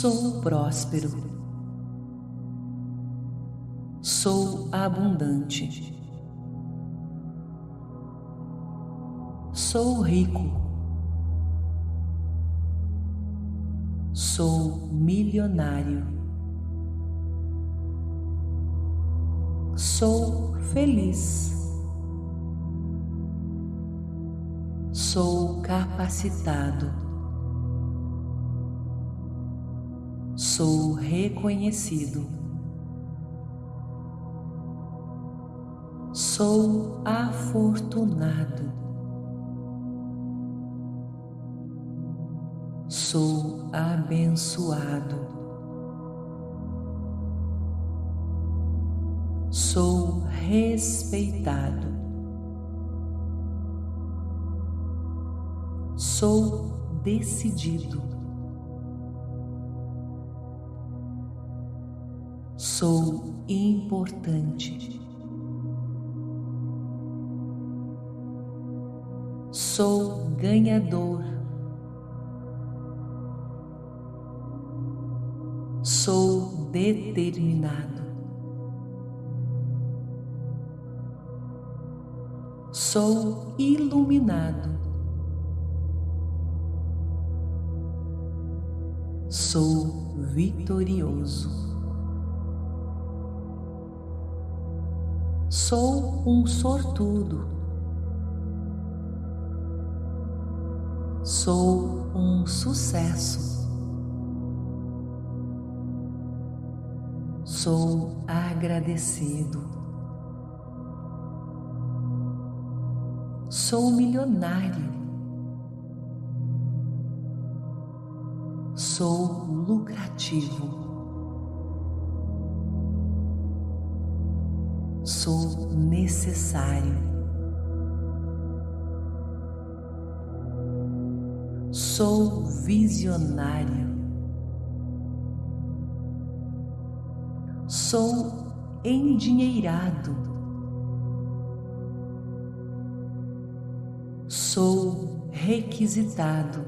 Sou próspero. Sou abundante. Sou rico. Sou milionário. Sou feliz. Sou capacitado. Sou reconhecido. Sou afortunado. Sou abençoado. Sou respeitado. Sou decidido. Sou importante. Sou ganhador. Sou determinado. Sou iluminado. Sou vitorioso. Sou um sortudo. Sou um sucesso. Sou agradecido. Sou milionário. Sou lucrativo. Sou necessário. Sou visionário. Sou endinheirado. Sou requisitado.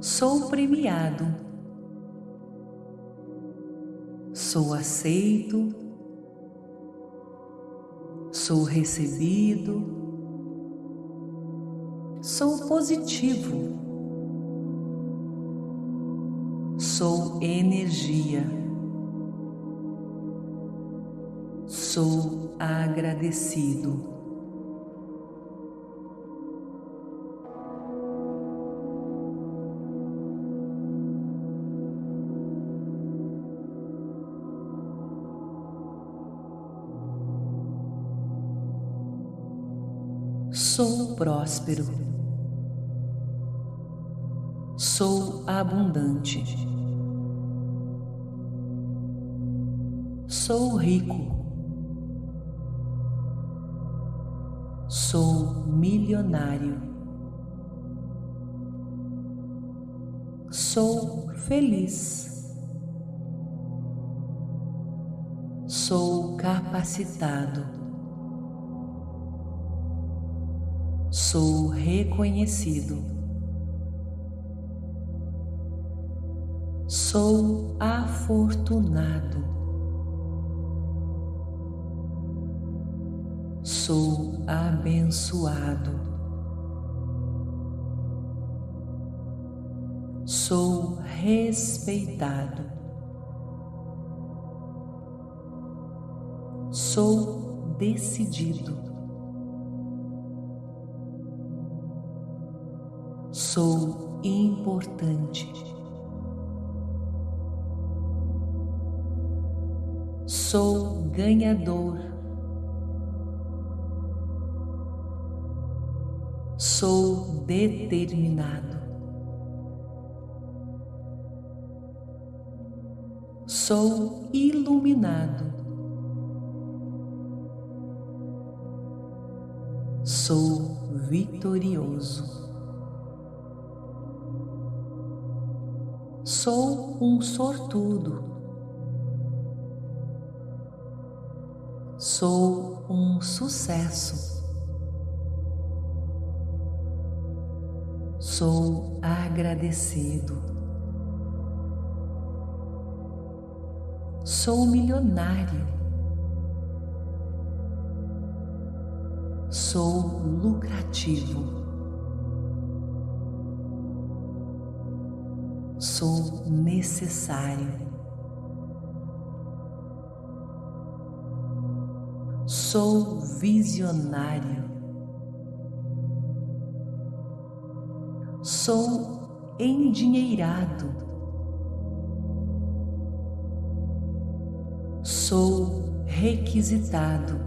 Sou premiado sou aceito, sou recebido, sou positivo, sou energia, sou agradecido. Sou próspero. Sou abundante. Sou rico. Sou milionário. Sou feliz. Sou capacitado. Sou reconhecido. Sou afortunado. Sou abençoado. Sou respeitado. Sou decidido. Sou importante. Sou ganhador. Sou determinado. Sou iluminado. Sou vitorioso. Sou um sortudo. Sou um sucesso. Sou agradecido. Sou milionário. Sou lucrativo. Sou necessário. Sou visionário. Sou endinheirado. Sou requisitado.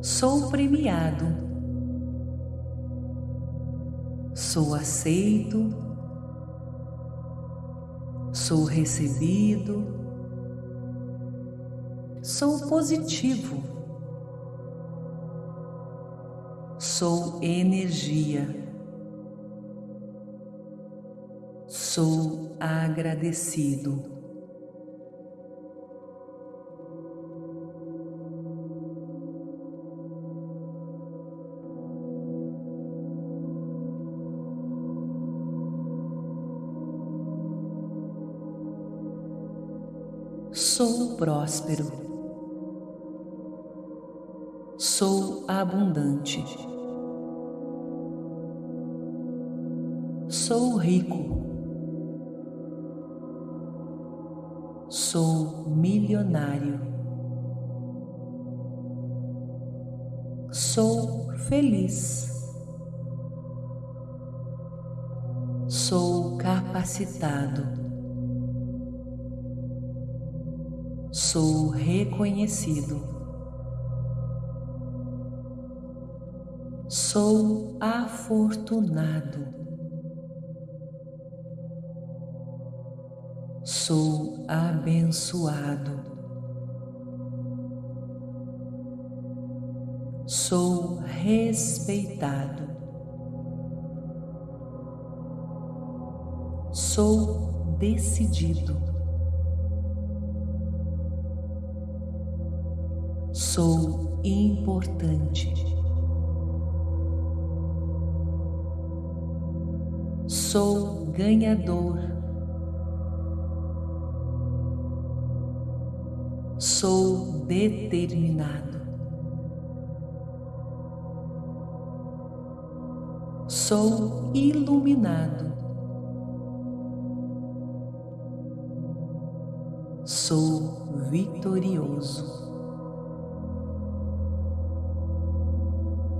Sou premiado. Sou aceito. Sou recebido Sou positivo. Sou energia. Sou agradecido. Sou próspero. Sou abundante. Sou rico. Sou milionário. Sou feliz. Sou capacitado. Sou reconhecido. Sou afortunado. Sou abençoado. Sou respeitado. Sou decidido. Sou importante. sou ganhador. Sou determinado. Sou iluminado. Sou vitorioso.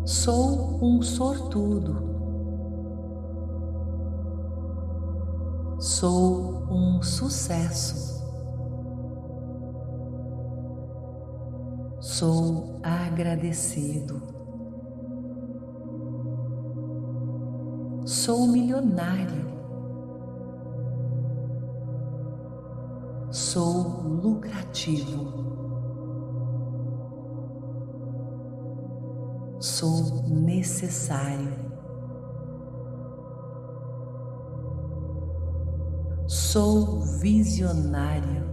Sou um sortudo. Sou um sucesso. Sou agradecido. Sou milionário. Sou lucrativo. Sou necessário. Sou visionário.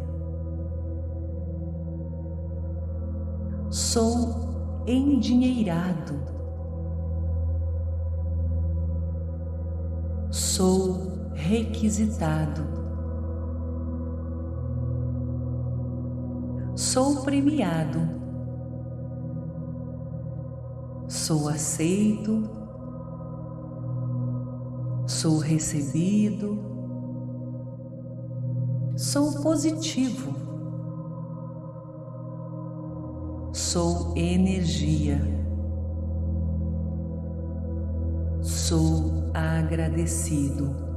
Sou endinheirado. Sou requisitado. Sou premiado. Sou aceito. Sou recebido Sou positivo. Sou energia. Sou agradecido.